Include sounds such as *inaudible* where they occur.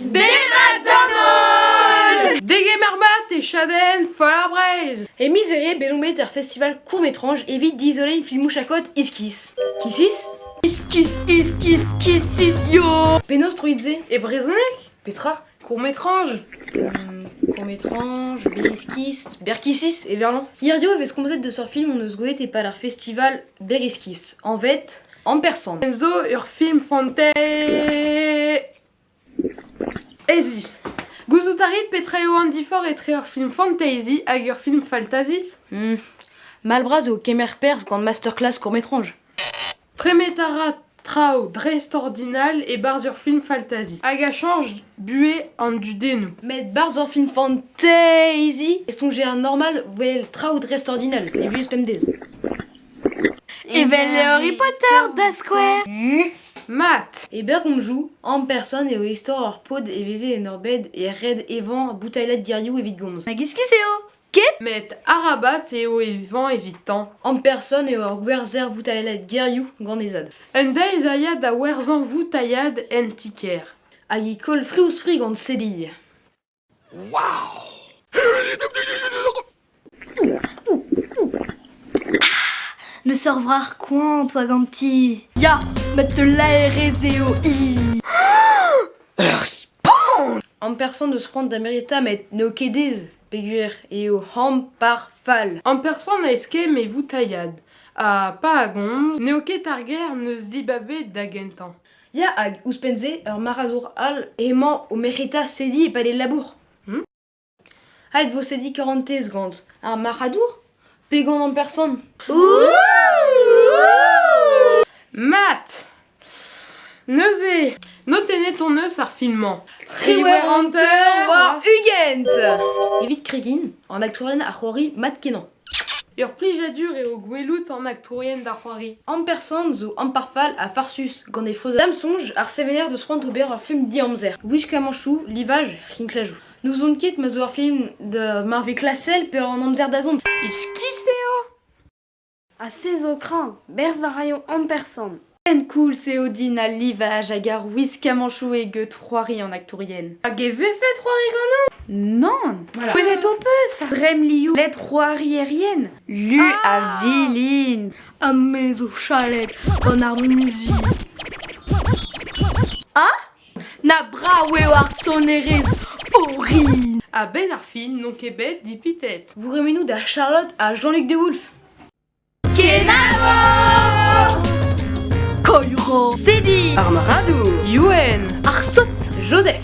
Des McDonald's Des Gamermat et Shaden Braise Et miserie Beloumet der festival court-métrange évite d'isoler une filmouche à côte iskis. Kissis Iskis, iskis, kissis, yo Penos Troidze Et Brezonek Petra Court-métrange hum, Court-métrange, Beriskis, Berkissis et Verlan. Irio avait ce qu'on de sur film on goet et par leur festival Beriskis. En fait, en personne. Enzo ur film. Easy. Guzutarit petreo andifor et ur film fantasy hag ur film fantasy. Hmm. Malbraz au Kemer Pers grande masterclass court-métrange. Tremetara trao drest ordinal et bars ur film fantasy. Hag a change bué en du dénou. Met bars ur film fantasy et son géant normal wel trao drest ordinal. Et vieux spemdez. Et Harry Potter da Square Mat Et Bergom joue en personne et au histoire hors pod et VV et Norbed et Red Evan Boutaïla de Gariou et Vidgoms. Nagiskiseo met arabat et au évent évitant. En personne et hors Guerzer Boutaïla de Gariou Gandezad. Un da ezayad a werzan voutayad en tiker. Agi kol frious fri gant sedille. Ne sorvrar coin, toi ganti? Ya, mette l'aéréseo i *gasps* En personne de se prendre d'Amerita met Nokedez, Péguer et au Ham par Fal. En personne a eskem et voutayad. A pa a gomz, neoket ar ger neus dibabe d'agentan. Ya hag ouspenze ur maradour al emañ o merita sedi e pale labour. Hmm? Haet vo sedi 40 gant. Ar maradour? Pegant en personne. Neus ar filmant. Triwer Hunter war Ugent Evit Kregin, en aktourien ar c'hoari mat kenan. Ur plijadur et au gwelout en actorien d'ar c'hoari. En personne zo en parfal a farsus gant e freuza. Dam sonj ar sevener de sprant ober ur film di amzer. Wish kamanchou, livaj, rinklajou. Nous on ket ma zo film de Marvel Classel per en amzer da zont. Iskiseo A sez o kran, berz a raio en person. En cool se odin a livage hag ar wiskamanchou e get c'hoari an aktourien. Hag e vefet c'hoari gant Non Voilà. Welet o peus Drem liou let c'hoari erien Lu a vilin A mez o chalet gant ar muzi Ah Na brawe ar sonerez orin A ben ar fin non ket bet di pitet. Vous remenou da Charlotte à Jean-Luc de Wolf. Koiro Sedi Yuen Ar sot Joseph.